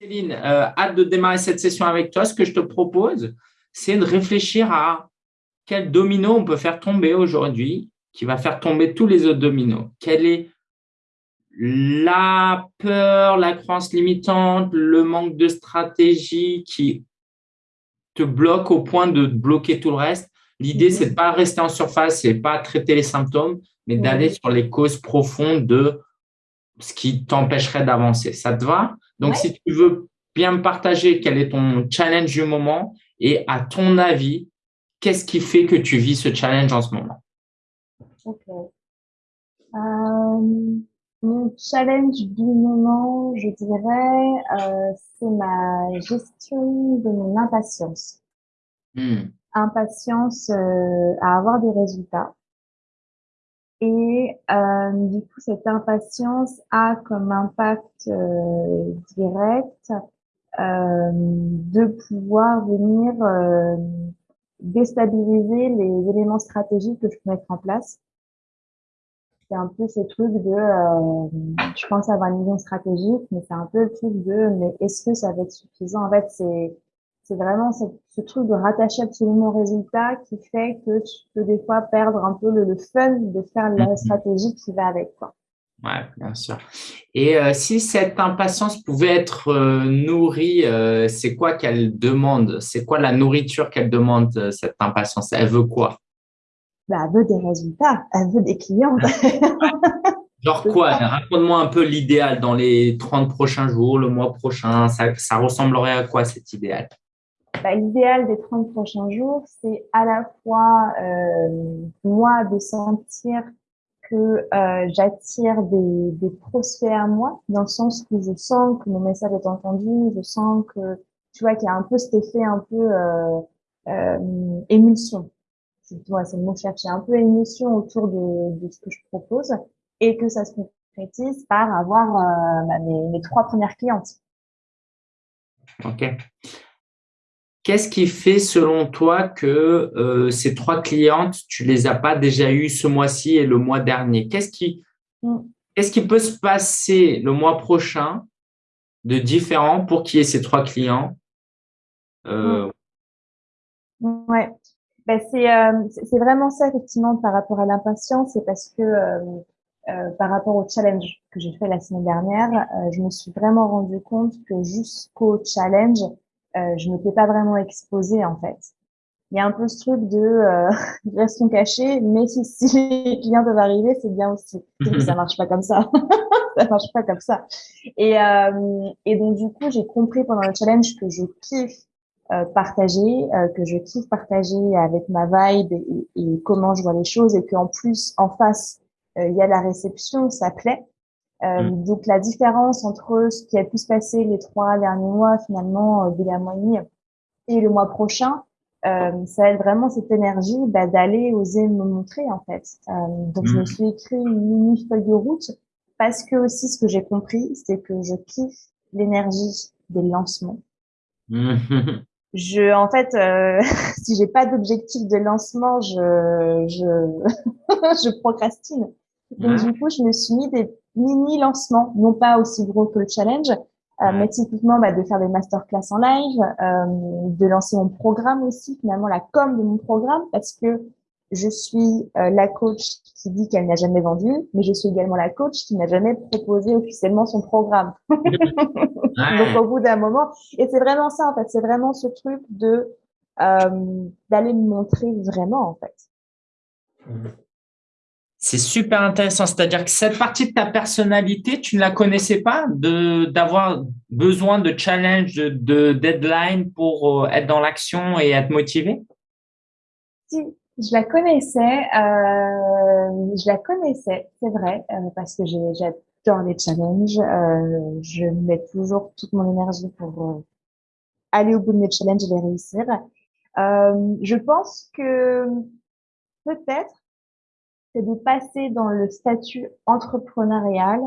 Céline, euh, hâte de démarrer cette session avec toi. Ce que je te propose, c'est de réfléchir à quel domino on peut faire tomber aujourd'hui qui va faire tomber tous les autres dominos. Quelle est la peur, la croyance limitante, le manque de stratégie qui te bloque au point de bloquer tout le reste? L'idée, c'est de pas rester en surface et pas traiter les symptômes, mais d'aller sur les causes profondes de ce qui t'empêcherait d'avancer. Ça te va? Donc, si tu veux bien me partager quel est ton challenge du moment et à ton avis, qu'est-ce qui fait que tu vis ce challenge en ce moment? Ok. Euh, mon challenge du moment, je dirais, euh, c'est ma gestion de mon impatience. Hmm. Impatience euh, à avoir des résultats. Et euh, du coup, cette impatience a comme impact euh, direct euh, de pouvoir venir euh, déstabiliser les éléments stratégiques que je peux mettre en place. C'est un peu ce truc de, je pense avoir une vision stratégique, mais c'est un peu le truc de, mais est-ce que ça va être suffisant? En fait, c'est c'est vraiment ce, truc de rattacher absolument au résultat qui fait que tu peux des fois perdre un peu le, fun de faire la mhm. stratégie qui va avec. Quoi. Ouais, bien sûr. Et euh, si cette impatience pouvait être euh, nourrie, euh, c'est quoi qu'elle demande? C'est quoi la nourriture qu'elle demande, cette impatience? Elle veut quoi? Bah, Elle veut des résultats, elle veut des clients. Genre quoi? Raconte-moi un peu l'idéal dans les 30 prochains jours, le mois prochain. Ça, ça ressemblerait à quoi cet idéal? Bah, L'idéal des 30 prochains jours, c'est à la fois euh, moi de sentir que euh, j'attire des, prospects à moi, dans le sens où je sens que mon message est entendu, je sens que tu vois qu'il y a un peu cet effet un peu euh, euh, émulsion. C'est c'est le mot chercher, un peu émulsion autour de, ce que je propose et que ça se concrétise par avoir bah, mes, mes trois premières clientes. Ok. Qu'est-ce qui fait, selon toi, que euh, ces trois clientes, tu les as pas déjà eues ce mois-ci et le mois dernier? Qu'est-ce qui, mm. qu'est-ce qui peut se passer le mois prochain de différent pour qu'il y ait ces trois clients? Euh... Ouais, ben, c'est euh, c'est vraiment ça effectivement par rapport à l'impatience, c'est parce que euh, par rapport au challenge que j'ai fait la semaine dernière, je me suis vraiment rendu compte que jusqu'au challenge, euh, je m'étais pas vraiment exposée en fait. Il y a un peu ce truc de euh, restons cachés, mais si, si les clients peuvent arriver, c'est bien aussi. ça marche pas comme ça. ça marche pas comme ça. Et, euh, et donc du coup, j'ai compris pendant le challenge que je kiffe euh, partager, euh, que je kiffe partager avec ma vibe et, et comment je vois les choses, et qu'en plus en face euh, il y a la réception, ça plaît. Euh, mm. Donc la différence entre ce qui a pu se passer les trois derniers mois finalement euh, de la moyenne et le mois prochain, euh, ça a vraiment cette énergie bah, d'aller oser me montrer en fait. Euh, donc je me mm. suis écrit une mini feuille de route parce que aussi ce que j'ai compris, c'est que je kiffe l'énergie des lancements. je, en fait, euh, si j'ai pas d'objectif de lancement, je, je, je procrastine. Donc du coup, je me suis mis des mini lancement, non pas aussi gros que le challenge, euh, mais typiquement bah, de faire des masterclass en live, euh, de lancer mon programme aussi, finalement la com de mon programme, parce que je suis euh, la coach qui dit qu'elle n'a jamais vendu, mais je suis également la coach qui n'a jamais proposé officiellement son programme. Donc au bout d'un moment, et c'est vraiment ça en fait, c'est vraiment ce truc de euh, d'aller me montrer vraiment en fait. C'est super intéressant. C'est-à-dire que cette partie de ta personnalité, tu ne la connaissais pas, de d'avoir besoin de challenge, de, deadline pour euh, être dans l'action et être motivé? Si, je la connaissais. Euh, je la connaissais, c'est vrai, euh, parce que j'adore les challenges. Euh, je mets toujours toute mon énergie pour euh, aller au bout de mes challenges et les réussir. je pense que peut-être c'est de passer dans le statut entrepreneurial.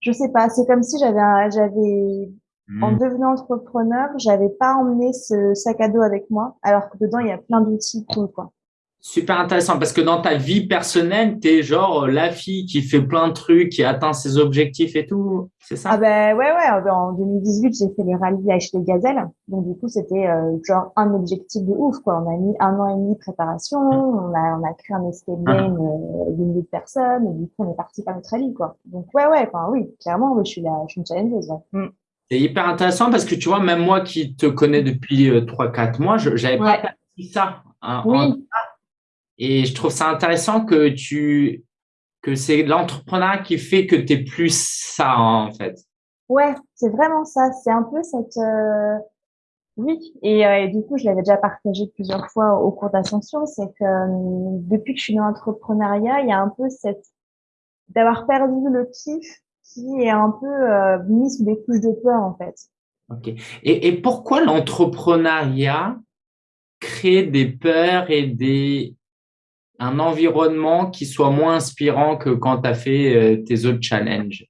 Je sais pas, c'est comme si j'avais, j'avais, en hmm. devenant entrepreneur, j'avais pas emmené ce sac à dos avec moi, alors que dedans il y a plein d'outils cool, quoi. Super intéressant parce que dans ta vie personnelle, tu es genre euh, la fille qui fait plein de trucs, qui atteint ses objectifs et tout, c'est ça? Ah ben ouais, ouais, en 2018, j'ai fait le rallye Ashley Gazelle. Donc du coup, c'était euh, genre un objectif de ouf, quoi. On a mis un an et demi de préparation, on a, on a créé un escape ah. game euh, d'une de personnes, et du coup, on est parti par notre rallye, quoi. Donc ouais, ouais, enfin oui, clairement, oui, je suis là, je suis une challengeuse, mm. C'est hyper intéressant parce que tu vois, même moi qui te connais depuis 3-4 mois, je n'avais pas dit ça. Hein, oui. Et je trouve ça intéressant que tu que c'est l'entrepreneur qui fait que tu es plus ça en fait. Ouais, c'est vraiment ça. C'est un peu cette euh... oui. Et, euh, et, du coup, je l'avais déjà partagé plusieurs fois au cours d'ascension. C'est que euh, depuis que je suis dans l'entrepreneuriat, il y a un peu cette d'avoir perdu le kiff qui est un peu euh, mis sous des couches de peur en fait. Ok. Et, et pourquoi l'entrepreneuriat crée des peurs et des un environnement qui soit moins inspirant que quand tu as fait euh, tes autres challenges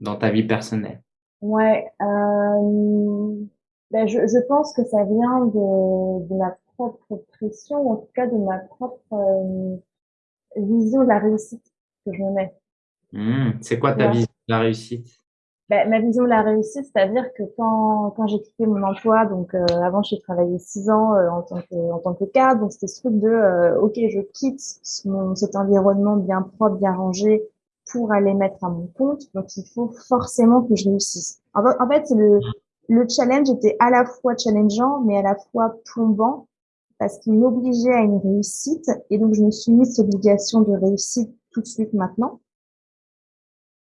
dans ta vie personnelle. Ouais, euh, ben je, je, pense que ça vient de, de ma propre pression, en tout cas de ma propre euh, vision de la réussite que je me mets. Mmh, c'est quoi ta vision de la réussite? Ben, ma vision de la réussite, c'est-à-dire que quand, quand j'ai quitté mon emploi, donc euh, avant j'ai travaillé six ans euh, en tant que en tant que cadre, donc c'était ce truc de euh, ok je quitte mon, cet environnement bien propre, bien rangé pour aller mettre à mon compte, donc il faut forcément que je réussisse. En, en fait, le le challenge était à la fois challengeant mais à la fois plombant parce qu'il m'obligeait à une réussite et donc je me suis mis cette obligation de réussite tout de suite maintenant.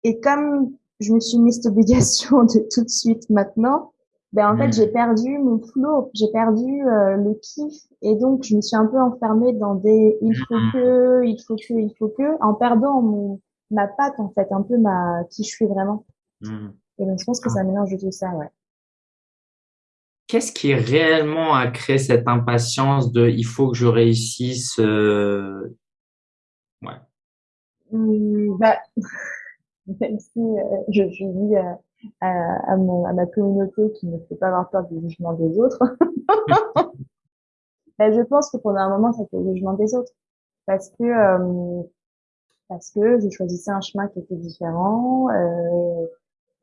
Et comme je me suis mis cette obligation de tout de suite maintenant, ben en fait hmm. j'ai perdu mon flow, j'ai perdu euh, le kiff et donc je me suis un peu enfermée dans des il faut hmm. que, il faut que, il faut que, en perdant mon ma patte en fait, un peu ma qui je suis vraiment. Hmm. Et donc je pense que ça mélange tout ça, ouais. Qu'est-ce qui réellement a créé cette impatience de il faut que je réussisse euh... Ouais. bah même si euh, je, je dis à, à, mon, à ma communauté qui ne fait pas avoir peur du jugement des autres, ben, je pense que pendant un moment, c'était le jugement des autres. Parce que, euh, parce que je choisissais un chemin qui était différent. Euh,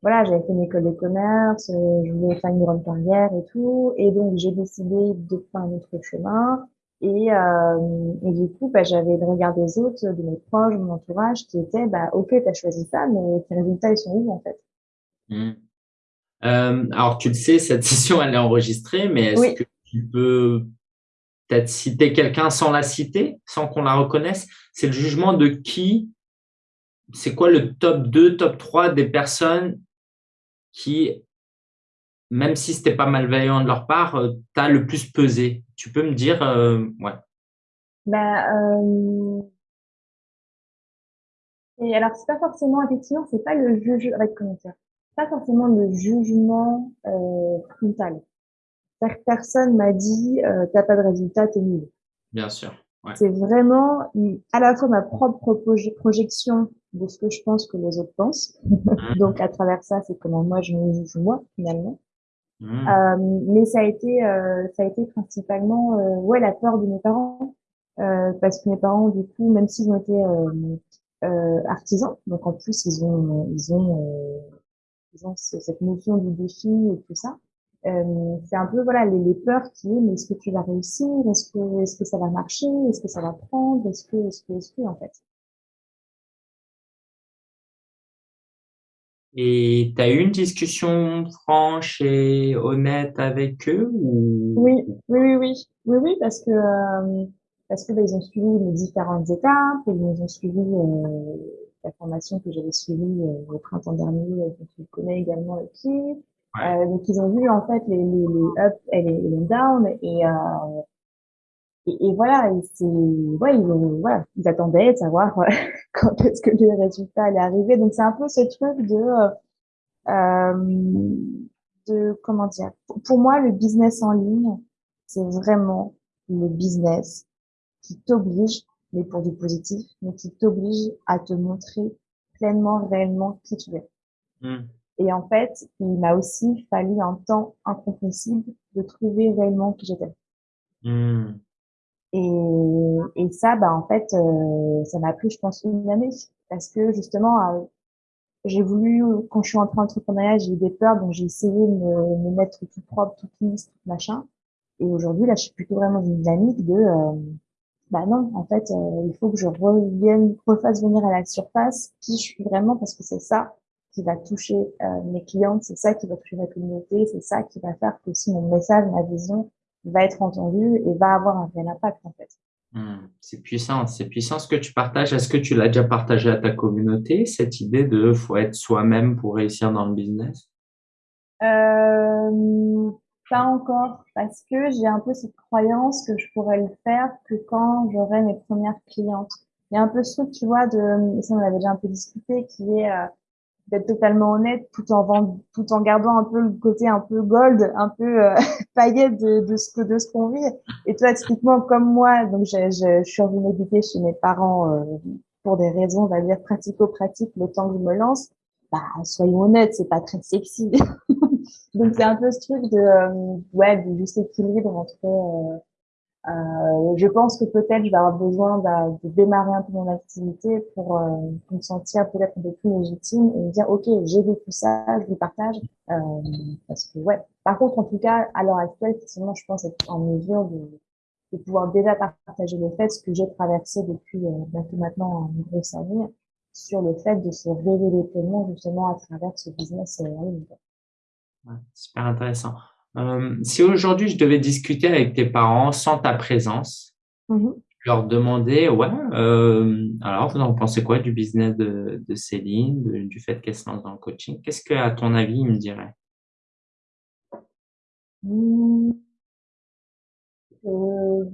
voilà, j'avais fait une école de commerce, euh, je voulais faire une grande carrière et tout. Et donc, j'ai décidé de faire un autre chemin. Et, euh, et du coup, bah, j'avais le regard des autres, de mes proches, de mon entourage, qui était, bah, ok, t'as choisi ça, mais tes résultats, ils sont où en fait? Mmh. euh, Alors, tu le sais, cette session, elle est enregistrée, mais est-ce que tu peux peut-être citer quelqu'un sans la citer, sans qu'on la reconnaisse? C'est le jugement de qui? C'est quoi le top 2, top 3 des personnes qui même si c'était pas malveillant de leur part, euh, tu as le plus pesé. Tu peux me dire, euh, ouais. Bah, euh... Et alors, c'est pas forcément, effectivement, c'est pas le juge, avec comment dire, pas forcément le jugement euh, frontal. Personne m'a dit, euh, t'as pas de résultat, t'es nul. Bien sûr. Ouais. C'est vraiment à la fois ma propre projection de ce que je pense que les autres pensent. Mmh. Donc à travers ça, c'est comment moi je me juge moi finalement. Mmh. Euh, mais ça a été, euh, ça a été principalement, euh, ouais, la peur de mes parents, parce que mes parents, du coup, même s'ils ont été artisans, donc en plus ils ont, ils ont, ils ont cette notion du défi et tout ça. Euh, c'est un peu voilà les, les, peurs qui est mais est-ce que tu vas réussir? Est-ce que est-ce que ça va marcher? Est-ce que ça va prendre? Est-ce que est-ce que est-ce que en fait? Et tu as eu une discussion franche et honnête avec eux ou... Oui, oui, oui, oui, oui, oui, parce que euh, parce que bah, ils ont suivi les différentes étapes, ils ont suivi euh, la formation que j'avais suivie euh, au printemps dernier, que tu connais également qui. Ouais. donc ils ont vu en fait les, les, les ups et les, les downs et et, et, voilà, c'est ouais, ils, voilà, ils attendaient de savoir quand est-ce que le résultat allait arriver. Donc c'est un peu ce truc de euh, de comment dire. Pour moi, le business en ligne, c'est vraiment le business qui t'oblige, mais pour du positif, mais qui t'oblige à te montrer pleinement, réellement qui tu es. Mmh. Et en fait, il m'a aussi fallu un temps incompressible de trouver réellement qui j'étais. Mmh. Et, et ça, bah, en fait, euh, ça m'a pris, je pense, une année. Parce que justement, euh, j'ai voulu, quand je suis entrée en entrepreneuriat, j'ai eu des peurs, donc j'ai essayé de me, me, mettre tout propre, tout lisse, tout machin. Et aujourd'hui, là, je suis plutôt vraiment une dynamique de, euh, bah non, en fait, euh, il faut que je revienne, refasse venir à la surface qui je suis vraiment, parce que c'est ça qui va toucher euh, mes clientes, c'est ça qui va toucher ma communauté, c'est ça qui va faire que si mon message, ma vision va être entendu et va avoir un réel impact, en fait. Hmm, c'est puissant, c'est puissant ce que tu partages. Est-ce que tu l'as déjà partagé à ta communauté, cette idée de faut être soi-même pour réussir dans le business? Euh, Pas encore, parce que j'ai un peu cette croyance que je pourrais le faire que quand j'aurai mes premières clientes. Il y a un peu ce truc, tu vois, de, ça on avait déjà un peu discuté, qui est euh, d'être totalement honnête tout en vend, tout en gardant un peu le côté un peu gold, un peu euh, paillette de, de ce que de ce qu'on vit. Et toi, typiquement comme moi, donc je, je, je suis revenue habiter chez mes parents euh, pour des raisons, on va dire pratico-pratiques, le temps que je me lance. Bah, soyons honnêtes, c'est pas très sexy. donc c'est un peu ce truc de euh, ouais, de juste équilibre entre euh, je pense que peut-être je vais avoir besoin de, de, démarrer un peu mon activité pour, euh, me sentir peut-être un peu plus légitime et me dire ok j'ai vécu ça, je vous partage euh, parce que ouais. Par contre en tout cas à l'heure actuelle effectivement je pense être en mesure de, de pouvoir déjà partager le fait ce que j'ai traversé depuis euh, maintenant une grosse année sur le fait de se révéler pleinement justement à travers ce business euh, Ouais, super intéressant. Euh, si aujourd'hui je devais discuter avec tes parents sans ta présence, mmh leur demander, ouais, euh, alors vous en pensez quoi du business de, de Céline, de, du fait qu'elle se lance dans le coaching? Qu'est-ce que, à ton avis, ils me diraient? Mmh. euh,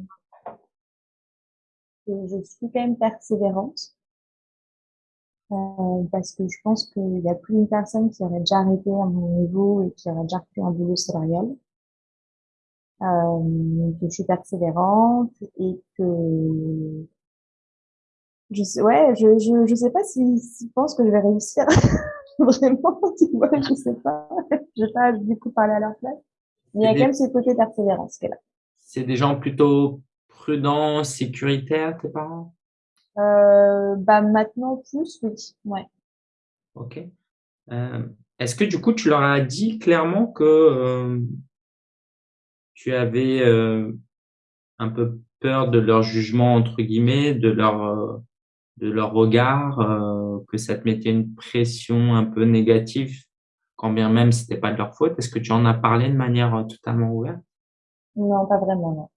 Je suis quand même persévérante. Euh, parce que je pense qu'il y a plus d'une personne qui aurait déjà arrêté à mon niveau et qui aurait déjà fait un boulot salarial. Euh, que je suis persévérante et que je sais, ouais, je, je, je sais pas s'ils si, pensent que je vais réussir. Vraiment, tu vois, je sais pas. Je vais pas du coup parler à leur place. Mais il y a quand même ce côté persévérance est là. C'est des gens plutôt prudents, sécuritaires, tes parents? Euh, bah maintenant plus, oui. Ouais. Ok. Euh, Est-ce que du coup tu leur as dit clairement que euh, tu avais euh, un peu peur de leur jugement entre guillemets, de leur euh, de leur regard, euh, que ça te mettait une pression un peu négative, quand bien même c'était pas de leur faute? Est-ce que tu en as parlé de manière totalement ouverte? Non, pas vraiment, non.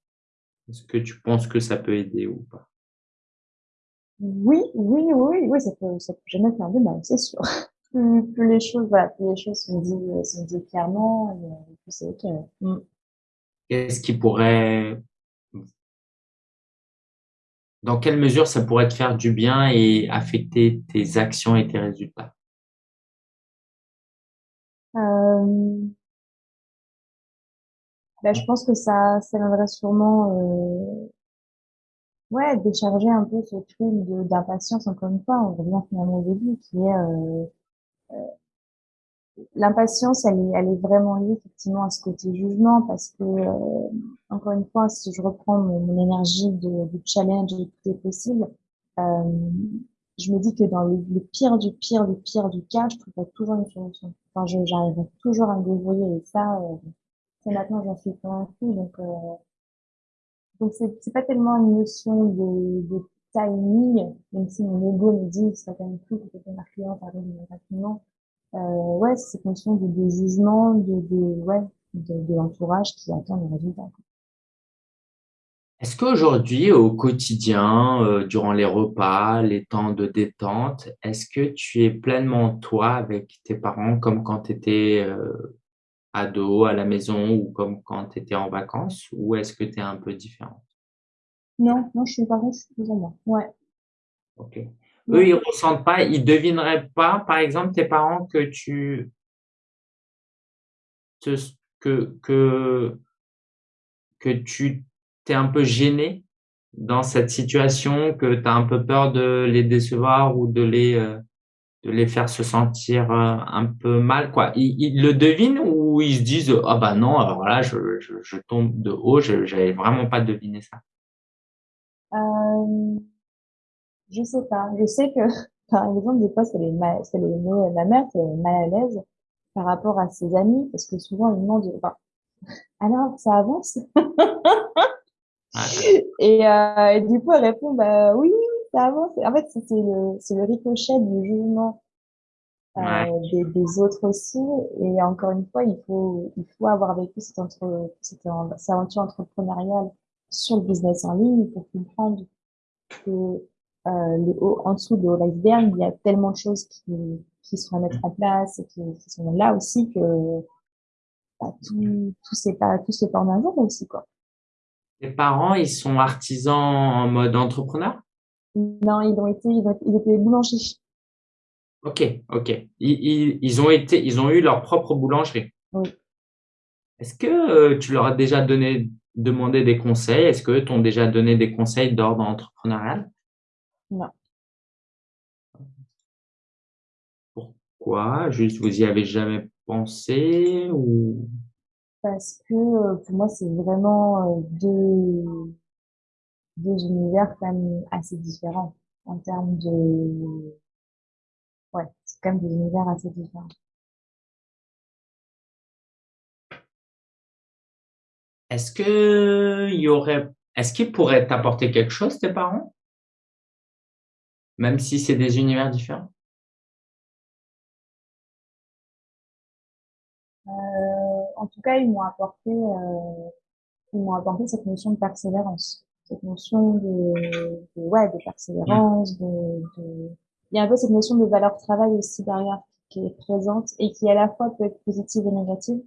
Est-ce que tu penses que ça peut aider ou pas? Oui, oui, oui, oui, ça peut, ça peut jamais faire de mal, c'est sûr. Plus, plus, les choses, voilà, plus les choses sont dites, sont dites clairement, et, plus c'est ok. Mm. Qu'est-ce qui pourrait, dans quelle mesure ça pourrait te faire du bien et affecter tes actions et tes résultats? Euh... ben, je pense que ça, ça viendrait sûrement euh, ouais, décharger un peu ce truc d'impatience, encore une fois, on revient finalement au début, qui est euh, euh, l'impatience, elle est, elle est vraiment liée effectivement à ce côté jugement, parce que, euh, encore une fois, si je reprends mon, énergie de, de, challenge et tout est possible, euh, je me dis que dans le, pire du pire du pire du cas, je trouverai toujours une solution. Enfin, j'arriverai toujours à me débrouiller, et ça, euh, c'est maintenant j'en suis convaincue, donc donc c'est pas tellement une notion de, de timing, même si mon ego me dit que ça quand même plus que ma cliente arrive rapidement. Euh, ouais, c'est cette notion de, de jugement, de, de ouais, de, de l'entourage qui attend le résultat. Est-ce qu'aujourd'hui, au quotidien, euh, durant les repas, les temps de détente, est-ce que tu es pleinement toi avec tes parents comme quand tu étais euh, ado à la maison ou comme quand tu étais en vacances ou est-ce que tu es un peu différente? Non, non, je suis pas je suis plus moi. Ouais. Ok. Eux, ils ressentent pas, ils devineraient pas, par exemple, tes parents que tu te, que que que tu t'es un peu gêné dans cette situation, que tu as un peu peur de les décevoir ou de les euh, de les faire se sentir euh, un peu mal quoi ils, ils, le devinent ou ils se disent ah bah non alors là je, je, je tombe de haut je j'avais vraiment pas deviné ça Euh, je sais pas. Je sais que, par exemple, des fois, c'est les, ma- c'est les, la mère qui est mal à l'aise par rapport à ses amis, parce que souvent, ils demandent, enfin, alors, ça avance? Et, euh, et du coup, elle répond, bah oui, En fait, c'est le, c'est le ricochet du jugement euh, Ouais. des, des autres aussi. Et encore une fois, il faut, il faut avoir vécu cette, entre, cette, cette aventure entrepreneuriale sur le business en ligne pour comprendre que euh, le haut, en dessous de l'iceberg, il y a tellement de choses qui, qui sont à mettre en place et qui, qui sont là aussi que bah, tout, tout c'est pas, tout c'est pas en un jour aussi, quoi. Tes parents, ils sont artisans en mode entrepreneur? Non, ils ont été, ils, ont, ils étaient boulangers. Ok, ok. Ils, ont été, ils ont eu leur propre boulangerie. Oui. Est-ce que euh, tu leur as déjà donné, demandé des conseils? Est-ce que t'ont déjà donné des conseils d'ordre entrepreneurial? Non. Pourquoi? Juste, vous y avez jamais pensé ou? Parce que euh, pour moi, c'est vraiment euh, deux, deux univers quand même assez différents en termes de... Ouais, c'est quand même des univers assez différents. Est-ce que il y aurait, est-ce qu'ils pourraient t'apporter quelque chose, tes parents? Même si c'est des univers différents? Euh, en tout cas, ils m'ont apporté, euh, ils m'ont apporté cette notion de persévérance, cette notion de, de ouais, de persévérance, de, de, il y a un peu cette notion de valeur travail aussi derrière qui est présente et qui à la fois peut être positive et négative.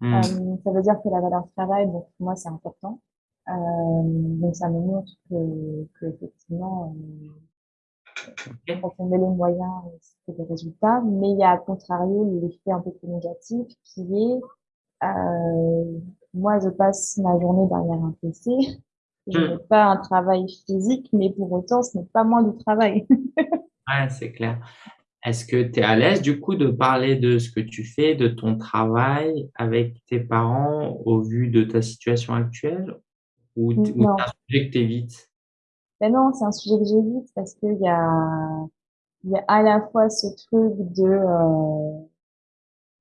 Hmm. Euh, ça veut dire que la valeur travail, donc pour moi, c'est important. Euh, donc ça me montre que, que effectivement, euh, quand on met les moyens, c'est des résultats. Mais il y a à contrario l'effet un peu plus négatif qui est, euh, moi, je passe ma journée derrière un PC. Je n'ai Hmm. pas un travail physique, mais pour autant, ce n'est pas moins du travail. Ouais, c'est clair. Est-ce que tu es à l'aise du coup de parler de ce que tu fais, de ton travail avec tes parents au vu de ta situation actuelle ou, c'est un sujet que tu évites? ben non, c'est un sujet que j'évite parce qu'il y a, il y a à la fois ce truc de, euh,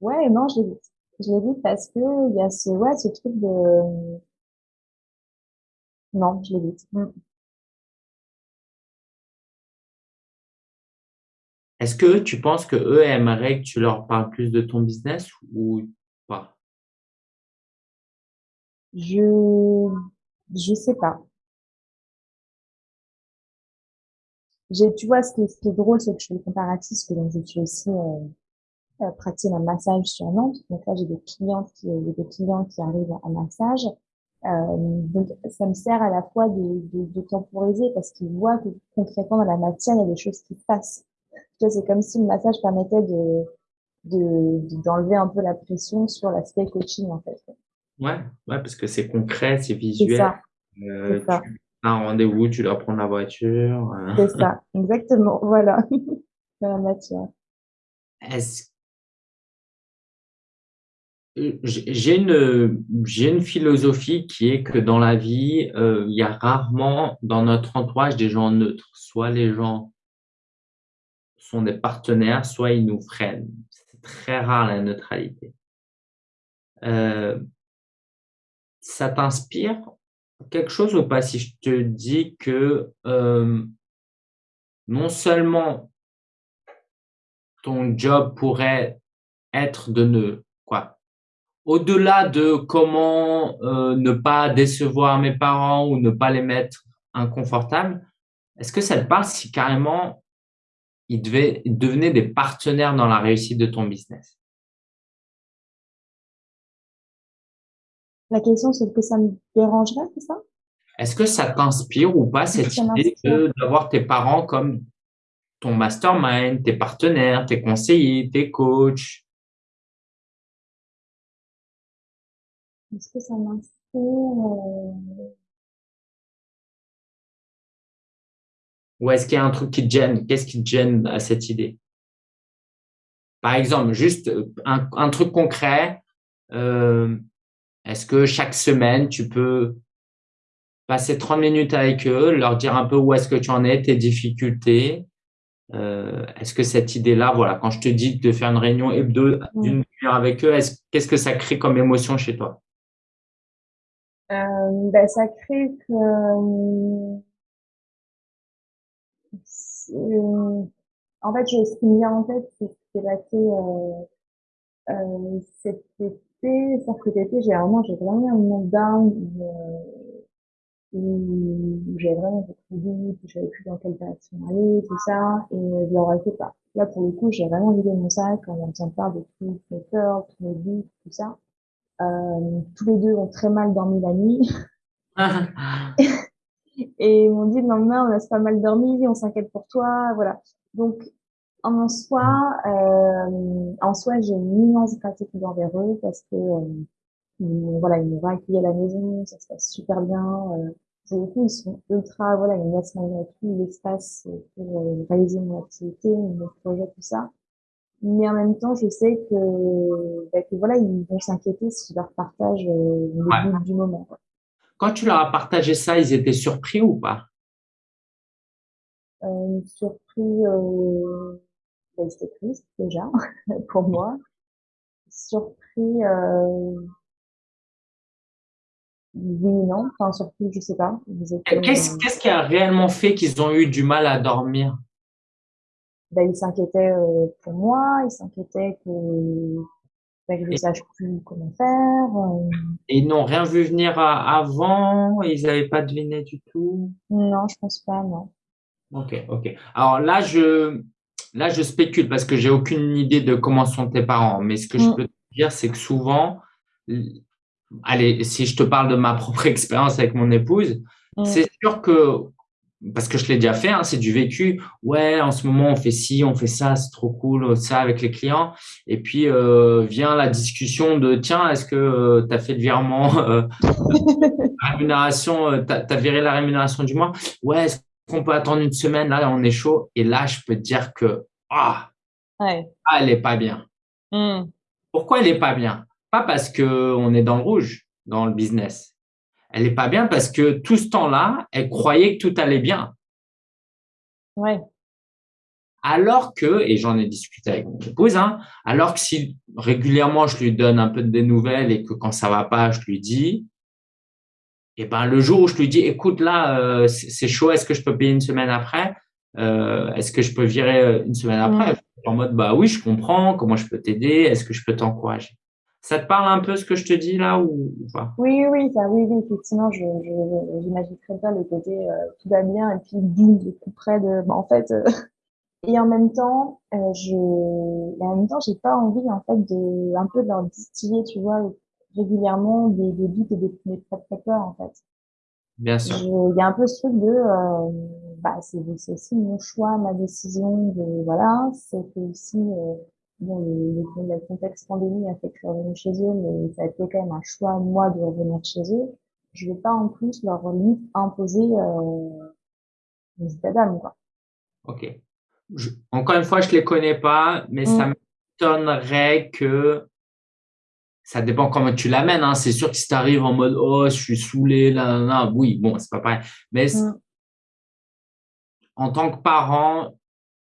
ouais, non, je l'évite. Je l'évite parce que il y a ce, ouais, ce truc de, non, je l'évite. Mm. Est-ce que tu penses que eux aimeraient que tu leur parles plus de ton business ou pas? Je, je sais pas. J'ai, tu vois, ce qui est, ce qui est drôle, c'est que je fais le comparatif, parce que donc, je suis aussi, euh, euh, pratique un massage sur Nantes. Donc là, j'ai des clientes qui, j'ai des clients qui arrivent à massage. Euh, donc, ça me sert à la fois de, de, de temporiser parce qu'ils voient que concrètement dans la matière, il y a des choses qui se passent. C'est comme si le massage permettait de, de, d'enlever un peu la pression sur l'aspect coaching, en fait. Ouais, ouais, parce que c'est concret, c'est visuel. ça, c'est Euh, ça, tu as un rendez-vous, tu dois prendre la voiture. euh. c'est ça, exactement, voilà, dans la matière. Est-ce J'ai une, j'ai une philosophie qui est que dans la vie, euh, il y a rarement dans notre entourage des gens neutres. Soit les gens sont des partenaires, soit ils nous freinent. C'est très rare la neutralité. Euh, ça t'inspire quelque chose ou pas si je te dis que euh, non seulement ton job pourrait être de ne au-delà de comment euh, ne pas décevoir mes parents ou ne pas les mettre inconfortables, est-ce que ça te parle si carrément ils, devaient, ils devenaient des partenaires dans la réussite de ton business? La question, c'est que ça me dérangerait, c'est ça? Est-ce que ça t'inspire ou pas cette idée d'avoir tes parents comme ton mastermind, tes partenaires, tes conseillers, tes coachs? Est-ce que ça m'inspire? euh, Ou est-ce qu'il y a un truc qui te gêne? Qu'est-ce qui te gêne à cette idée? Par exemple, juste euh, un, un truc concret. euh, Est-ce que chaque semaine, tu peux passer 30 minutes avec eux, leur dire un peu où est-ce que tu en es, tes difficultés? Euh, est-ce que cette idée-là, voilà, quand je te dis de faire une réunion hebdo d'une heure avec eux, qu'est-ce que ça crée comme émotion chez toi? Euh, ben, Ça crée que... Euh, en fait, je, ce qui me vient en tête, c'est ce qui s'est passé euh, euh, cet été. Que cet été, j'ai vraiment, j'ai vraiment un moment down où j'avais vraiment beaucoup de doutes, je savais plus dans quelle direction aller, tout ça, et je leur ai fait pas. Là, pour le coup, j'ai vraiment vidé mon sac en entendant parler de toutes mes peurs, tous mes doutes, tout ça. Euh, tous les deux ont très mal dormi la nuit. et ils m'ont dit le lendemain, on a pas mal dormi, on s'inquiète pour toi, voilà. Donc, en soi, euh, en soi, j'ai une immense gratitude envers eux parce que euh, voilà, ils m'ont accueilli à la maison, ça se passe super bien. Euh, pour le coup, ils sont ultra, voilà, ils me laissent malgré tout l'espace pour euh, réaliser mon activité, mon projet, tout ça. Mais en même temps, je sais que, bah, que voilà, ils vont s'inquiéter si je leur partage euh, le but du moment. Quoi. Quand tu leur as partagé ça, ils étaient surpris ou pas? Euh, Surpris, euh, bah, c'était triste déjà pour moi. Surpris, euh, oui, non, enfin surpris, je sais pas. Qu'est-ce euh, qu'est-ce qui a réellement fait qu'ils ont eu du mal à dormir? Ben, Ils s'inquiétaient euh, pour moi, ils s'inquiétaient que, ben, que je ne sache plus comment faire. Euh. Et ils n'ont rien vu venir avant Ils n'avaient pas deviné du tout? Non, je pense pas, non. Ok, ok. Alors là, je, là, je spécule parce que j'ai aucune idée de comment sont tes parents. Mais ce que je mm. peux te dire, c'est que souvent, allez, si je te parle de ma propre expérience avec mon épouse, mm. c'est sûr que, parce que je l'ai déjà fait, hein, c'est du vécu. Ouais, en ce moment, on fait ci, on fait ça, c'est trop cool, ça avec les clients. Et puis, euh, vient la discussion de, tiens, est-ce que euh, tu as fait le virement, euh, rémunération, tu as, viré la rémunération du mois? Ouais, est-ce qu'on peut attendre une semaine? Là, on est chaud. Et là, je peux te dire que, ah, ouais. ah elle est pas bien. Mm. Pourquoi elle est pas bien? Pas parce qu'on est dans le rouge, dans le business. Elle n'est pas bien parce que tout ce temps-là, elle croyait que tout allait bien. Ouais. Alors que, et j'en ai discuté avec mon épouse, hein, alors que si régulièrement je lui donne un peu des nouvelles et que quand ça va pas, je lui dis, et eh ben le jour où je lui dis, écoute là, euh, c'est chaud, est-ce que je peux payer une semaine après? Euh, Est-ce que je peux virer euh, une semaine après? En mode, bah oui, je comprends. Comment je peux t'aider? Est-ce que je peux t'encourager? Ça te parle un peu ce que je te dis là ou, pas? Oui, oui, ça, oui, oui, effectivement, je, j'imagine très bien le côté euh, tout va bien et puis boum, le coup près de, bah, en fait, euh, et en même temps, euh, je, et en même temps, j'ai pas envie en fait de, un peu de leur distiller, tu vois, régulièrement des, des doutes et des, des propres peurs en fait. Bien sûr. Il y a un peu ce truc de, euh, bah, c'est, aussi mon choix, ma décision de, voilà, c'est aussi bon, le, le, contexte pandémie a fait que je suis revenue chez eux, mais ça a été quand même un choix, moi, de revenir chez eux. Je vais pas, en plus, leur imposer euh, états d'âme, quoi. Ok. encore une fois, je les connais pas, mais ça mm. m'étonnerait que ça dépend comment tu l'amènes. Hein. C'est sûr que si tu arrives en mode oh, je suis saoulé, là, là, là oui, bon, c'est pas pareil. Mais mm. en tant que parent,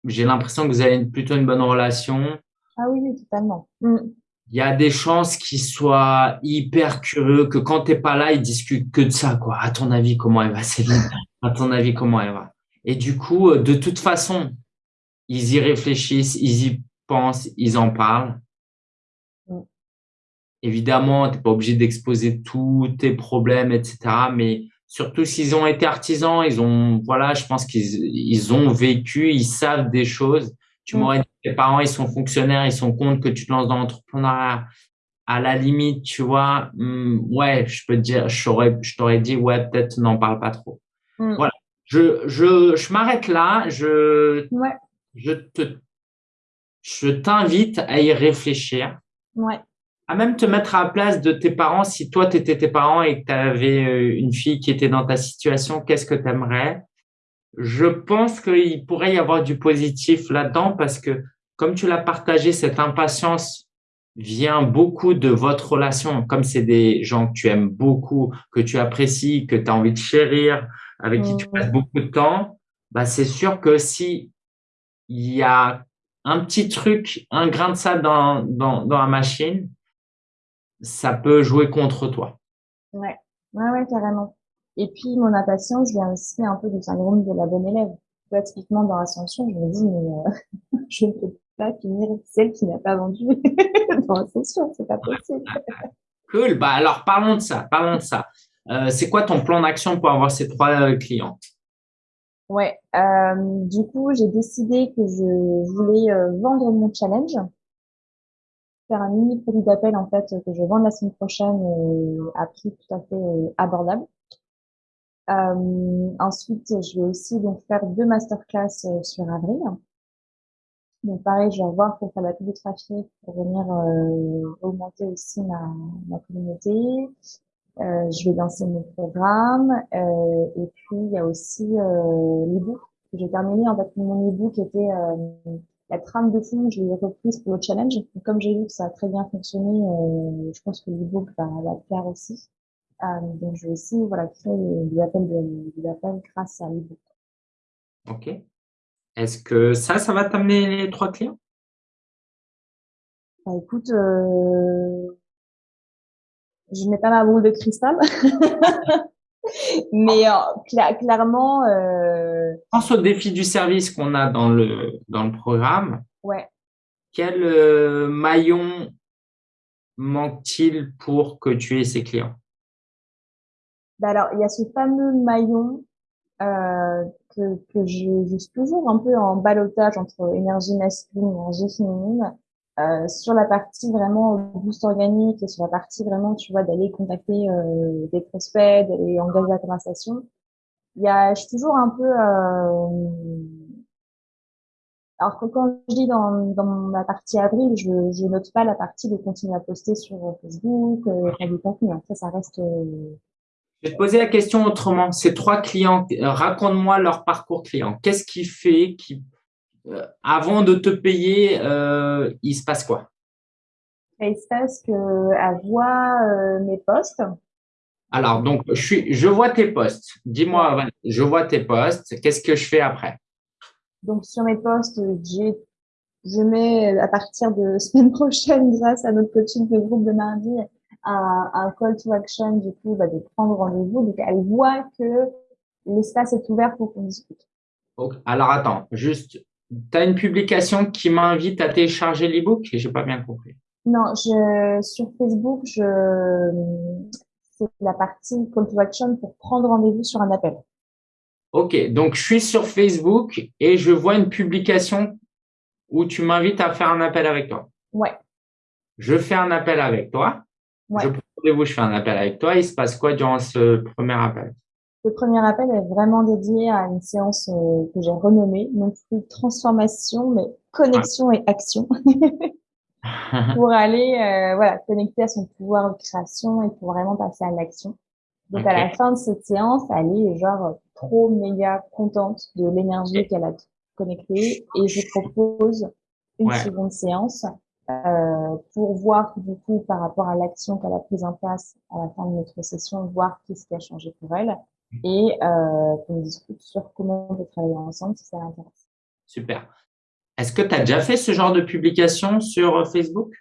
j'ai l'impression que vous avez plutôt une bonne relation. Ah oui, oui, totalement. Mm. Il y a des chances qu'ils soient hyper curieux, que quand t'es pas là, ils discutent que de ça, quoi. À ton avis, comment elle va, Céline? À ton avis, comment elle va? Et du coup, euh, de toute façon, ils y réfléchissent, ils y pensent, ils en parlent. Mm. Évidemment, t'es pas obligé d'exposer tous tes problèmes, etc. Mais surtout s'ils ont été artisans, ils ont, voilà, je pense qu'ils ils ont vécu, ils savent des choses. Tu mm. m'aurais dit tes parents, ils sont fonctionnaires, ils sont contre que tu te lances dans l'entrepreneuriat. À la limite, tu vois, hmm, ouais, je peux te dire, je t'aurais dit, ouais, peut-être n'en parle pas trop. Hmm. Voilà. Je, je, je m'arrête là. Je, ouais. je te, je t'invite à y réfléchir. Ouais. À même te mettre à la place de tes parents. Si toi, tu étais tes parents et que tu avais euh, une fille qui était dans ta situation, qu'est-ce que tu aimerais? Je pense qu'il pourrait y avoir du positif là-dedans parce que comme tu l'as partagé, cette impatience vient beaucoup de votre relation. Comme c'est des gens que tu aimes beaucoup, que tu apprécies, que tu as envie de chérir, avec qui tu passes beaucoup de temps, bah, c'est sûr que si il y a un petit truc, un grain de sable dans, dans, dans la machine, ça peut jouer contre toi. Ouais, ouais, ouais, carrément. Et puis, mon impatience vient aussi un peu du syndrome de la bonne élève. Vois, typiquement, dans Ascension, je me dis, mais euh, je ne peux pas finir celle qui n'a pas vendu dans Ascension, c'est pas possible. Cool. Bah, alors, parlons de ça. Parlons de ça. Euh, c'est quoi ton plan d'action pour avoir ces trois euh, clients? Ouais, euh, du coup, j'ai décidé que je voulais euh, vendre mon challenge, faire un mini produit d'appel en fait que je vends la semaine prochaine à prix tout à fait euh, abordable. Euh, ensuite, je vais aussi donc faire deux masterclass euh, sur avril. Donc pareil, je vais revoir pour faire la pub de trafic, pour venir euh, augmenter aussi ma, ma communauté. Euh, je vais lancer mon programme. Euh, et puis, il y a aussi euh, l'ebook que j'ai terminé. En fait, mon ebook était euh, la trame de fond, je l'ai reprise pour le challenge. Comme j'ai vu que ça a très bien fonctionné, je pense que l'ebook va, va le faire aussi. Euh, donc, je vais aussi voilà, créer des appels, de, des appels grâce à l'ebook. OK. Est-ce que ça, ça va t'amener les trois clients? Bah, écoute, euh, je n'ai pas ma boule de cristal, mais euh, cla- clairement, euh, Pense au défi du service qu'on a dans le, dans le programme. ouais. Quel euh, maillon manque-t-il pour que tu aies ces clients? Bah alors, il y a ce fameux maillon euh, que, que je, je suis toujours un peu en ballottage entre énergie masculine et énergie féminine. Euh, sur la partie vraiment boost organique et sur la partie vraiment, tu vois, d'aller contacter euh, des prospects, d'aller engager la conversation. Il y a, je suis toujours un peu... Euh, alors que quand je dis dans, dans ma partie avril, je, je note pas la partie de continuer à poster sur Facebook, euh, du contenu. Ça, ça reste... euh, Je vais te poser la question autrement. Ces trois clients, euh, raconte-moi leur parcours client. Qu'est-ce qui fait qui, euh, avant de te payer, euh, il se passe quoi? Il se passe que elle voit euh, mes posts. Alors, donc, je suis, je vois tes posts. Dis-moi, je vois tes posts. Qu'est-ce que je fais après? Donc sur mes posts, j'ai je mets à partir de semaine prochaine, grâce à notre coaching de groupe de mardi, un, un call to action du coup bah, de prendre rendez-vous. Donc elle voit que l'espace est ouvert pour qu'on discute. Alors, attends, juste, tu as une publication qui m'invite à télécharger l'ebook? J'ai pas bien compris. Non, je sur Facebook, je c'est la partie call to action pour prendre rendez-vous sur un appel. Ok, donc je suis sur Facebook et je vois une publication où tu m'invites à faire un appel avec toi. Ouais, Je fais un appel avec toi. Ouais. Je prends rendez-vous, je fais un appel avec toi. Il se passe quoi durant ce premier appel? Le premier appel est vraiment dédié à une séance euh, que j'ai renommée, non plus transformation, mais connexion et action, pour aller euh, voilà connecter à son pouvoir de création et pour vraiment passer à l'action. Donc à la fin de cette séance, elle est genre trop méga contente de l'énergie qu'elle a connectée et je propose une Ouais. seconde séance euh, pour voir du coup par rapport à l'action qu'elle a prise en place à la fin de notre session, voir qu'est-ce qui a changé pour elle et euh, qu'on discute sur comment on peut travailler ensemble si ça l'intéresse. Super. Est-ce que tu as déjà fait ce genre de publication sur euh, Facebook?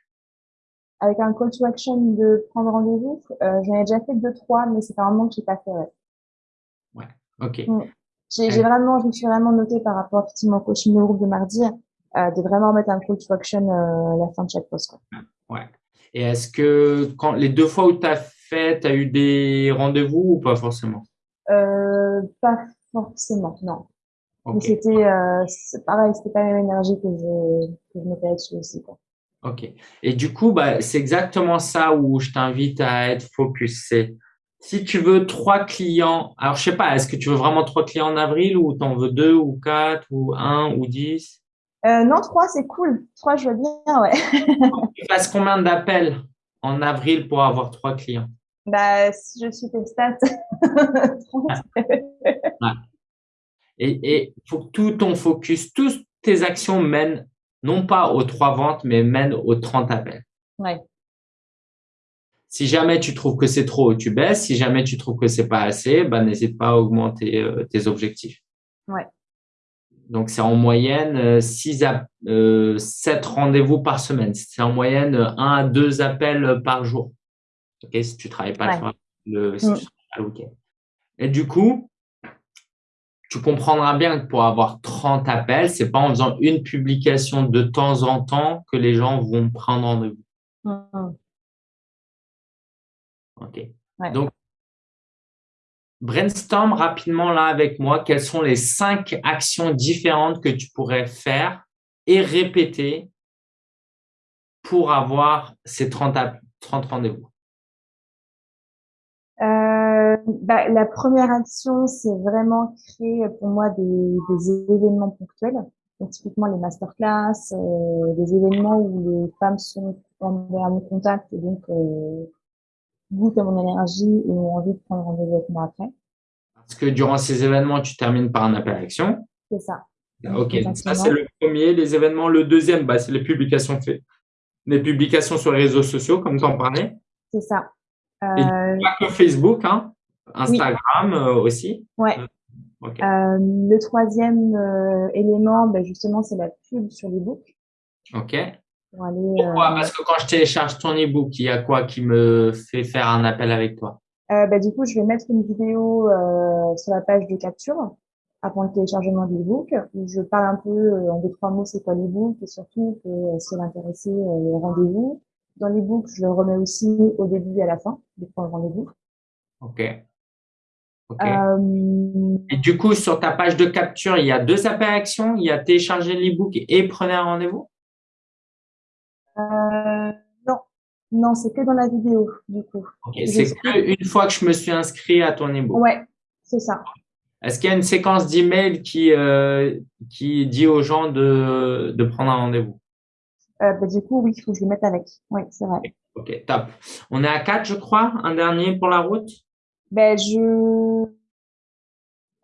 Avec un call to action de prendre rendez-vous, euh, j'en ai déjà fait deux trois, mais c'est un moment que j'ai pas fait. Ouais. Ok. Mm. J'ai j'ai vraiment, je me suis vraiment notée par rapport effectivement au coaching de groupe de mardi, de vraiment mettre un call to action euh, à la fin de chaque post. Quoi. Ouais. Et est-ce que quand les deux fois où tu as fait, tu as eu des rendez-vous ou pas forcément? Euh, pas forcément, non. Mais Ok. c'était euh, pareil, c'était pas la même énergie que je que je mettais là-dessus aussi. Quoi. Ok. Et du coup, bah, c'est exactement ça où je t'invite à être focus. C'est si tu veux trois clients, alors je sais pas, est-ce que tu veux vraiment trois clients en avril ou t'en veux deux ou quatre ou un ou dix? Euh, non, trois, c'est cool. Trois, je vois bien, ouais. Tu passes combien d'appels en avril pour avoir trois clients? Bah, si je suis tes stats, 30. Et il faut que tout ton focus, toutes tes actions mènent non pas aux trois ventes, mais mènent aux 30 appels. Ouais. Si jamais tu trouves que c'est trop, tu baisses. Si jamais tu trouves que c'est pas assez, bah, n'hésite pas à augmenter euh, tes objectifs. Ouais. Donc, c'est en moyenne 6 euh, à euh, 7 rendez-vous par semaine. C'est en moyenne 1 à 2 appels par jour. Ok, si tu travailles pas le, si mm. week-end. Et du coup, tu comprendras bien que pour avoir 30 appels, c'est pas en faisant une publication de temps en temps que les gens vont prendre rendez-vous. Mm. Ok. Donc, brainstorm rapidement là avec moi quelles sont les cinq actions différentes que tu pourrais faire et répéter pour avoir ces 30, 30 rendez-vous. Euh, bah, la première action, c'est vraiment créer pour moi des, événements ponctuels. Donc, typiquement les masterclass, euh, des événements où les femmes sont en, mon contact et donc euh, goûtent à mon énergie et ont envie de prendre rendez-vous avec moi après. Parce que durant ces événements, tu termines par un appel à l'action. C'est ça. Ok, ça c'est le premier, les événements. Le deuxième, bah, c'est les publications fait, les publications sur les réseaux sociaux, comme tu en parlais. C'est ça. Et pas que Facebook, hein, Instagram euh, aussi. Ouais. Euh, le troisième euh, élément, ben justement, c'est la pub sur l'ebook. Ok. Pourquoi? Parce que quand je télécharge ton ebook, il y a quoi qui me fait faire un appel avec toi? Ben, Du coup, je vais mettre une vidéo sur la page de capture avant le téléchargement de l'ebook où je parle un peu en deux trois mots c'est quoi l'ebook et surtout que si elle intéressé rendez-vous. Dans l'ebook je le remets aussi au début et à la fin de prendre rendez-vous ok. Euh, et du coup, sur ta page de capture, il y a deux appels à action. Il y a télécharger l'ebook et prenez un rendez-vous? Euh, Non, non, c'est que dans la vidéo, du coup. C'est une fois que je me suis inscrit à ton ebook. Ouais, c'est ça. Est-ce qu'il y a une séquence d'email qui, euh, qui dit aux gens de, de prendre un rendez-vous? Euh, bah, Du coup, oui, il faut que je le mette avec. Oui, c'est vrai. Ok, top. On est à 4, je crois. Un dernier pour la route? Ben, je...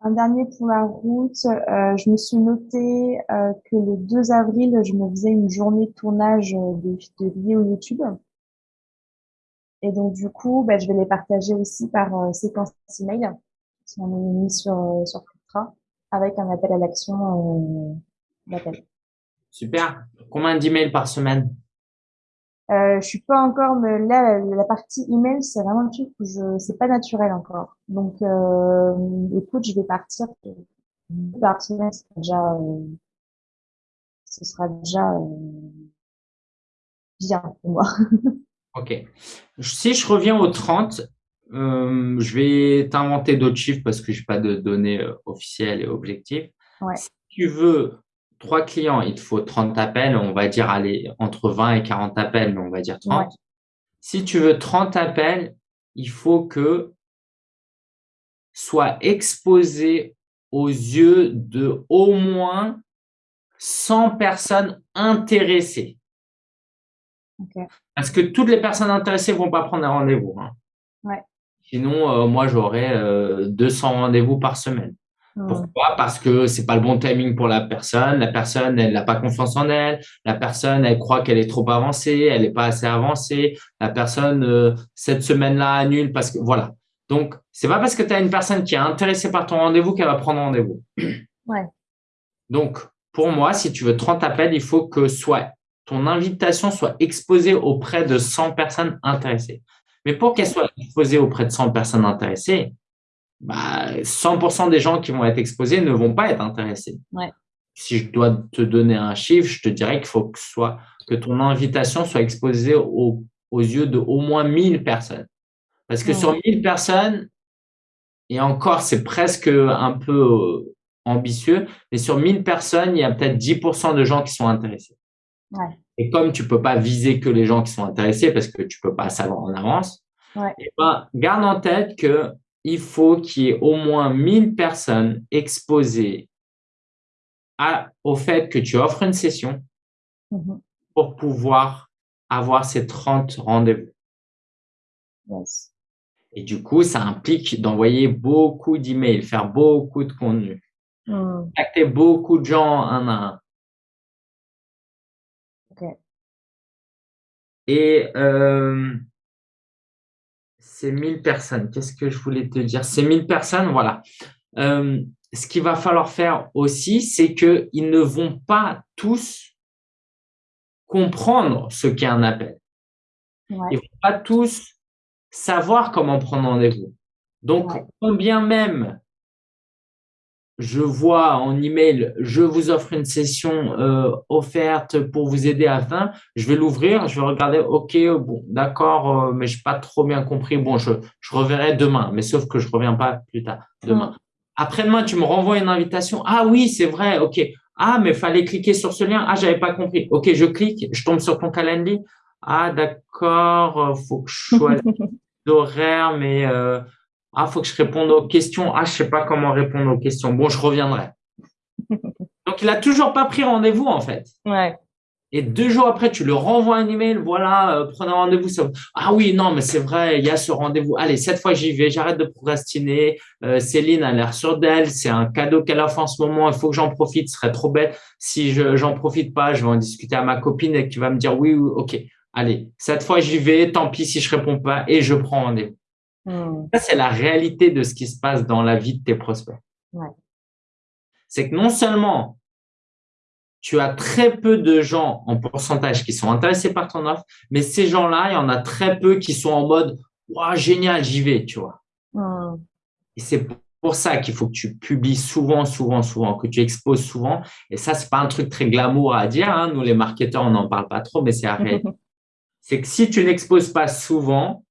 Un dernier pour la route, euh, je me suis noté euh, que le 2 avril, je me faisais une journée de tournage euh, de, de vidéos YouTube. Et donc, du coup, ben, je vais les partager aussi par euh, séquence email, si on est mis sur, euh, sur avec un appel à l'action d'appel. Super. Combien d'emails par semaine? Euh, je suis pas encore, mais là, la partie email, c'est vraiment le truc où je, c'est pas naturel encore. Donc, euh, écoute, je vais partir par semaine, ce sera déjà, euh, ce sera déjà euh, bien pour moi. ok. Si je reviens au 30, euh, je vais t'inventer d'autres chiffres parce que j'ai pas de données euh, officielles et objectives. Ouais. Si tu veux trois clients, il te faut 30 appels, on va dire aller entre 20 et 40 appels, mais on va dire 30. Si tu veux 30 appels, il faut que soit exposé aux yeux de au moins 100 personnes intéressées. Parce que toutes les personnes intéressées vont pas prendre un rendez-vous. Hein. Sinon, euh, moi, j'aurais 200 euh, rendez-vous par semaine. Pourquoi? Parce que c'est pas le bon timing pour la personne. La personne, elle n'a pas confiance en elle. La personne, elle croit qu'elle est trop avancée. Elle n'est pas assez avancée. La personne, euh, cette semaine-là, annule parce que voilà. Donc, c'est pas parce que tu as une personne qui est intéressée par ton rendez-vous qu'elle va prendre rendez-vous. Ouais. Donc, pour moi, si tu veux 30 appels, il faut que soit ton invitation soit exposée auprès de 100 personnes intéressées. Mais pour qu'elle soit exposée auprès de 100 personnes intéressées, bah, 100% des gens qui vont être exposés ne vont pas être intéressés. Si je dois te donner un chiffre, je te dirais qu'il faut que, soit, que ton invitation soit exposée aux yeux de au moins 1000 personnes. Parce que sur 1000 personnes, et encore, c'est presque un peu euh, ambitieux, mais sur 1000 personnes, il y a peut-être 10% de gens qui sont intéressés. Et comme tu peux pas viser que les gens qui sont intéressés parce que tu peux pas savoir en avance, eh ben, garde en tête que il faut qu'il y ait au moins 1000 personnes exposées à, au fait que tu offres une session mm-hmm. pour pouvoir avoir ces 30 rendez-vous. Et du coup, ça implique d'envoyer beaucoup d'emails, faire beaucoup de contenu, mm. contacter beaucoup de gens un à un. Et euh, ces 1000 personnes, qu'est-ce que je voulais te dire? Ces 1000 personnes, voilà. Euh, ce qu'il va falloir faire aussi, c'est qu'ils ne vont pas tous comprendre ce qu'est un appel. Ils ne vont pas tous savoir comment prendre rendez-vous. Donc, combien même je vois en email, je vous offre une session euh, offerte pour vous aider à fin. Je vais l'ouvrir, je vais regarder, ok, bon, d'accord, euh, mais je n'ai pas trop bien compris. Bon, je, je reverrai demain, mais sauf que je reviens pas plus tard, demain. Après-demain, tu me renvoies une invitation. Ah oui, c'est vrai, ok. Ah, mais fallait cliquer sur ce lien. Ah, j'avais pas compris. Ok, je clique, je tombe sur ton calendrier. Ah, d'accord, euh, faut que je choisisse l'horaire, mais euh, ah, faut que je réponde aux questions. Ah, je sais pas comment répondre aux questions. Bon, je reviendrai. Donc, il a toujours pas pris rendez-vous, en fait. Ouais. Et deux jours après, tu le renvoies un email, voilà, euh, prenez rendez-vous. Ah oui, non, mais c'est vrai, il y a ce rendez-vous. Allez, cette fois, j'y vais, j'arrête de procrastiner. Euh, Céline a l'air sûre d'elle, c'est un cadeau qu'elle a fait en ce moment, il faut que j'en profite, ce serait trop bête. Si je j'en profite pas, je vais en discuter à ma copine et qui va me dire oui, oui, ok, allez, cette fois, j'y vais, tant pis si je réponds pas et je prends rendez-vous. Hmm. Ça, c'est la réalité de ce qui se passe dans la vie de tes prospects. Ouais. C'est que non seulement tu as très peu de gens en pourcentage qui sont intéressés par ton offre, mais ces gens-là, il y en a très peu qui sont en mode Waouh, génial, j'y vais, tu vois. Hmm. Et c'est pour ça qu'il faut que tu publies souvent, souvent, souvent, que tu exposes souvent. Et ça, c'est pas un truc très glamour à dire. Hein. Nous, les marketeurs, on n'en parle pas trop, mais c'est arrêté. c'est que si tu n'exposes pas souvent,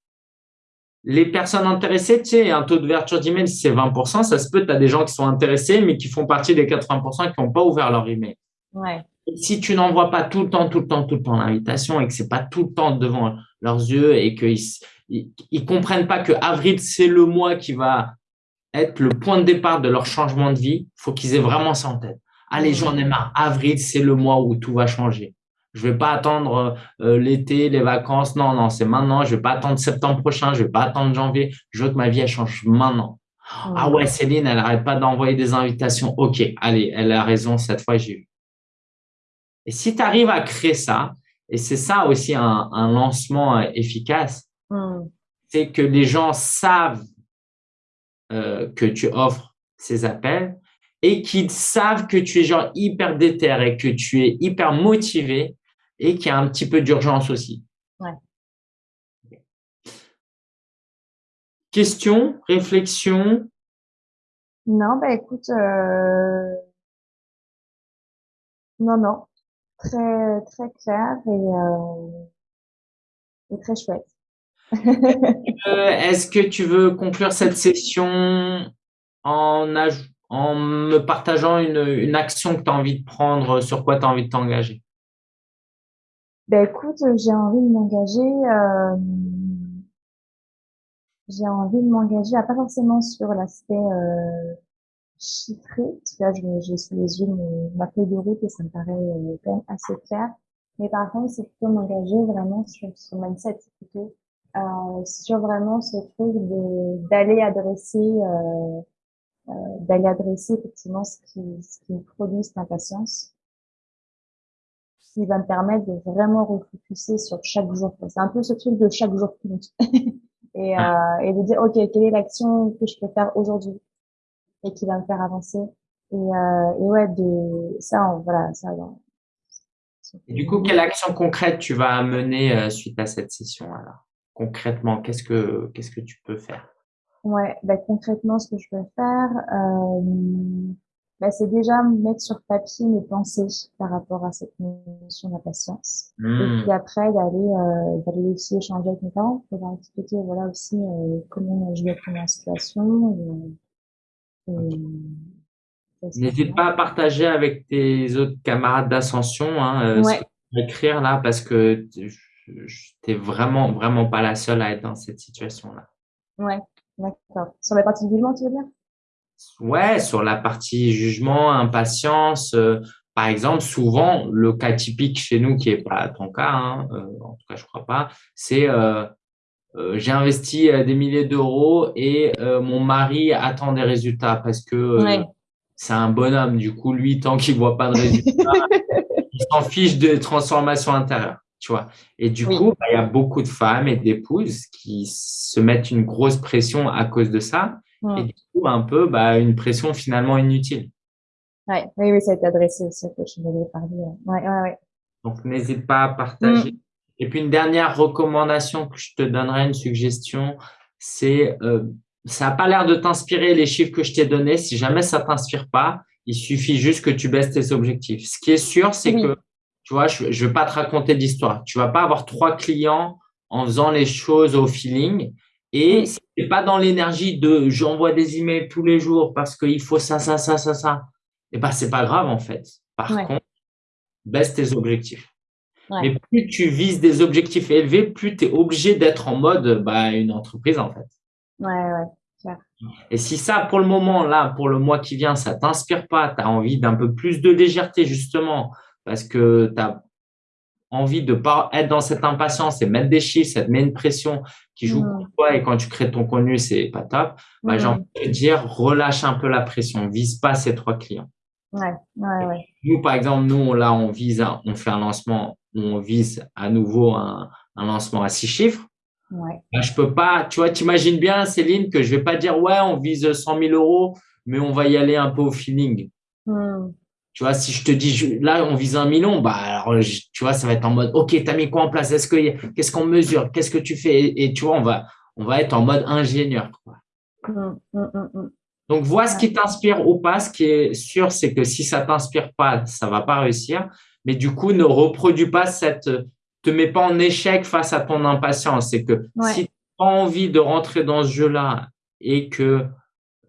les personnes intéressées, tu sais, un taux d'ouverture d'email, si c'est 20%, ça se peut, tu as des gens qui sont intéressés, mais qui font partie des 80% qui n'ont pas ouvert leur email. Si tu n'envoies pas tout le temps, tout le temps, tout le temps l'invitation et que c'est pas tout le temps devant leurs yeux et qu'ils ils, comprennent pas que avril, c'est le mois qui va être le point de départ de leur changement de vie, faut qu'ils aient vraiment ça en tête. Allez, j'en ai marre. Avril, c'est le mois où tout va changer. Je vais pas attendre euh, l'été, les vacances. Non, non, c'est maintenant. Je vais pas attendre septembre prochain. Je vais pas attendre janvier. Je veux que ma vie elle change maintenant. Ah ouais, Céline, elle arrête pas d'envoyer des invitations. Ok, allez, elle a raison. Cette fois, j'ai eu. Et si tu arrives à créer ça, et c'est ça aussi un, lancement euh, efficace, c'est que les gens savent euh, que tu offres ces appels et qu'ils savent que tu es genre hyper déter et que tu es hyper motivé et qu'il y a un petit peu d'urgence aussi. Ouais. Question, réflexion? Non, bah écoute, euh... non, non, très très clair et, euh, et très chouette. Euh, est-ce que tu veux conclure cette session en, en me partageant une, une action que tu as envie de prendre, sur quoi tu as envie de t'engager? Ben écoute, j'ai envie de m'engager. Euh, j'ai envie de m'engager, pas forcément sur l'aspect euh, chiffré, parce que là, j'ai sous les yeux ma feuille de route et ça me paraît euh, quand même assez clair. Mais par contre, c'est plutôt m'engager vraiment sur ce mindset, plutôt euh, sur vraiment ce truc de d'aller adresser euh, euh, d'aller adresser effectivement ce qui ce qui produit cette impatience qui va me permettre de vraiment refocuser sur chaque jour. C'est un peu ce truc de chaque jour qui et, euh, et de dire ok quelle est l'action que je peux faire aujourd'hui et qui va me faire avancer. Et, euh, et ouais, de ça, voilà, ça. Et du coup, quelle action concrète tu vas mener euh, suite à cette session alors? Concrètement, qu'est-ce que qu'est-ce que tu peux faire? Ouais, bah, concrètement, ce que je peux faire, euh, bah, c'est déjà mettre sur papier mes pensées par rapport à cette notion d'impatience. Et mmh. puis après, d'aller euh, d'aller aussi échanger avec mes parents pour leur expliquer voilà aussi euh, comment je vais être en situation. Et, N'hésite pas à partager avec tes autres camarades d'ascension hein, euh, ce que tu vas écrire là parce que tu n'es vraiment, vraiment pas la seule à être dans cette situation-là. Ouais, d'accord. Sur la partie jugement, tu veux dire? Ouais, sur la partie jugement, impatience. Euh, par exemple, souvent, le cas typique chez nous, qui est pas ton cas, hein, euh, en tout cas, je crois pas, c'est euh, j'ai investi des milliers d'euros et euh, mon mari attend des résultats parce que c'est un bonhomme. Du coup, lui, tant qu'il voit pas de résultats, il s'en fiche des transformations intérieures. tu vois. Et du coup, bah, il y a beaucoup de femmes et d'épouses qui se mettent une grosse pression à cause de ça. Et du coup, un peu, bah, une pression finalement inutile. Ouais, oui, oui, ça a été adressé aussi que je voulais parler. Ouais, ouais, ouais. Donc, n'hésite pas à partager. Mm. Et puis, une dernière recommandation que je te donnerai, une suggestion, c'est, euh, ça n'a pas l'air de t'inspirer les chiffres que je t'ai donnés. Si jamais ça t'inspire pas, il suffit juste que tu baisses tes objectifs. Ce qui est sûr, c'est que, tu vois, je ne vais pas te raconter d'histoire. Tu vas pas avoir trois clients en faisant les choses au feeling. Et n'est pas dans l'énergie de j'envoie des emails tous les jours parce qu'il faut ça, ça, ça, ça, ça. Et eh ben, c'est pas grave, en fait. Par contre, baisse tes objectifs. Mais plus tu vises des objectifs élevés, plus tu es obligé d'être en mode bah, une entreprise, en fait. Ouais, ouais. Et si ça, pour le moment, là, pour le mois qui vient, ça t'inspire pas, tu as envie d'un peu plus de légèreté, justement, parce que tu as envie de pas être dans cette impatience et mettre des chiffres, ça te met une pression qui joue pour toi et quand tu crées ton contenu, c'est pas top. Bah, J'ai envie de te dire, relâche un peu la pression, vise pas ces trois clients. Ouais, ouais, ouais. Nous, par exemple, nous, là, on vise, on fait un lancement, on vise à nouveau un, un lancement à six chiffres. Ouais. Bah, je peux pas, tu vois, t'imagines bien, Céline, que je vais pas dire, ouais, on vise 100 000 euros, mais on va y aller un peu au feeling. Hmm. Tu vois, si je te dis, là, on vise un million, bah, alors, tu vois, ça va être en mode, OK, tu as mis quoi en place? Est-ce que, qu'est-ce qu'on mesure? Qu'est-ce que tu fais? Et, tu vois, on va, on va être en mode ingénieur, quoi. Hmm, hmm, Donc, vois ce qui t'inspire ou pas. Ce qui est sûr, c'est que si ça t'inspire pas, ça va pas réussir. Mais du coup, ne reproduis pas cette, te mets pas en échec face à ton impatience. C'est que si tu as envie de rentrer dans ce jeu-là et que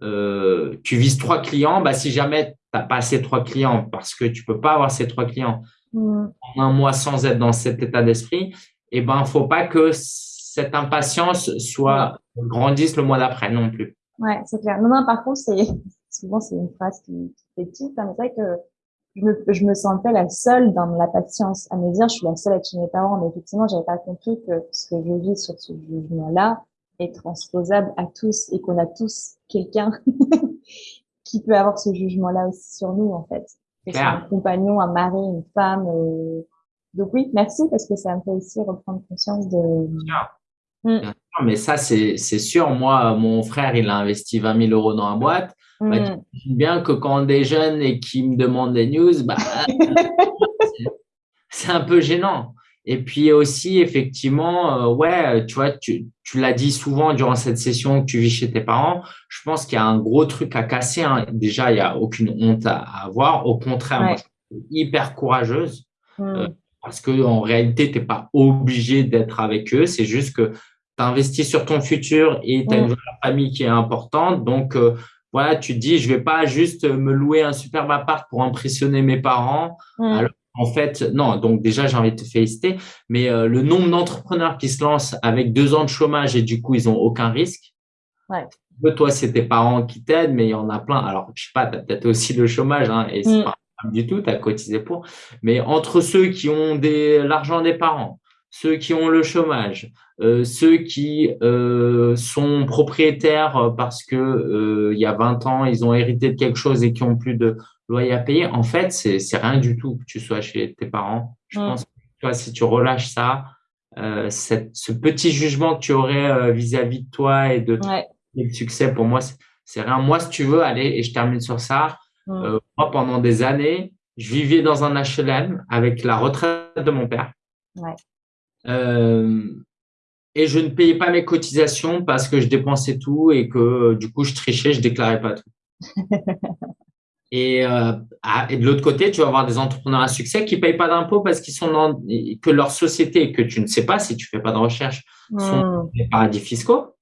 euh, tu vises trois clients, bah, si jamais pas ces trois clients parce que tu peux pas avoir ces trois clients en un mois sans être dans cet état d'esprit, et eh ben, faut pas que cette impatience soit grandisse le mois d'après non plus. Ouais, c'est clair. Non, non, par contre, c'est, souvent, c'est une phrase qui, qui est petite, hein, mais c'est vrai que je me, je me sentais la seule dans la patience à me dire, je suis la seule à être chez mes parents, mais effectivement, j'avais pas compris que ce que je vis sur ce jugement-là est transposable à tous et qu'on a tous quelqu'un qui peut avoir ce jugement-là aussi sur nous, en fait. un compagnon, un mari, une femme. Euh... Donc oui, merci parce que ça me fait aussi reprendre conscience de. Mm. mais ça, c'est sûr. Moi, mon frère, il a investi 20 000 euros dans la boîte. Bah, mm. bien que quand on est jeune et qu'il me demande des news, bah, c'est un peu gênant. Et puis aussi, effectivement, euh, ouais, tu vois, tu, tu l'as dit souvent durant cette session que tu vis chez tes parents. Je pense qu'il y a un gros truc à casser. Hein. Déjà, il y a aucune honte à, avoir. Au contraire, moi, je suis hyper courageuse hmm. euh, parce que en réalité, t'es pas obligé d'être avec eux. C'est juste que tu investis sur ton futur et tu as une famille qui est importante. Donc, euh, voilà, tu te dis, je vais pas juste me louer un superbe appart pour impressionner mes parents. Hmm. Alors, en fait, non, donc déjà, j'ai envie de te féliciter, mais euh, le nombre d'entrepreneurs qui se lancent avec deux ans de chômage et du coup, ils ont aucun risque. Ouais. Toi, c'est tes parents qui t'aident, mais il y en a plein. Alors, je sais pas, tu as peut-être aussi le chômage, hein, et c'est mm. pas du tout, tu as cotisé pour. Mais entre ceux qui ont des l'argent des parents, ceux qui ont le chômage, euh, ceux qui euh, sont propriétaires parce que euh, il y a 20 ans, ils ont hérité de quelque chose et qui ont plus de loyer à payer, en fait, c'est rien du tout que tu sois chez tes parents. Je pense que toi, si tu relâches ça, euh, cette, ce petit jugement que tu aurais vis-à-vis de toi et de le succès, pour moi, c'est rien. Moi, si tu veux, allez, et je termine sur ça. moi, pendant des années, je vivais dans un HLM avec la retraite de mon père. Ouais. Euh, et je ne payais pas mes cotisations parce que je dépensais tout et que du coup je trichais, je déclarais pas tout. et, euh, et, de l'autre côté, tu vas avoir des entrepreneurs à succès qui payent pas d'impôts parce qu'ils sont dans que leur société que tu ne sais pas si tu fais pas de recherche sont hmm. des paradis fiscaux.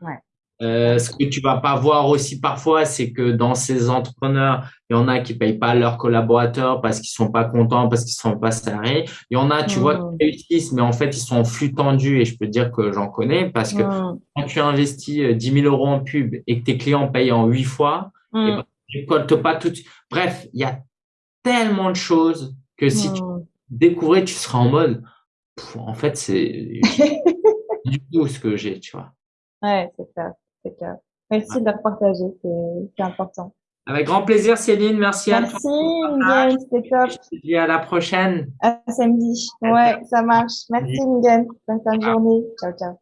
Ouais. Euh, ce que tu vas pas voir aussi parfois, c'est que dans ces entrepreneurs, il y en a qui payent pas leurs collaborateurs parce qu'ils sont pas contents, parce qu'ils sont pas salariés. Il y en a, tu vois, qui réussissent, mais en fait, ils sont en flux tendu et je peux te dire que j'en connais parce que quand tu investis 10 000 euros en pub et que tes clients payent en 8 fois, tu ne récoltes pas tout. Bref, il y a tellement de choses que si tu découvrais, tu seras en mode, en fait, c'est du tout ce que j'ai, tu vois. Ouais, c'est ça. Merci de le partager, c'est important. Avec grand plaisir, Céline. Merci, à toi. Merci, c'était top. Je te dis à la prochaine. À samedi. Ouais, ça marche. Merci, Miguel. Bonne fin de journée. Ciao, ciao.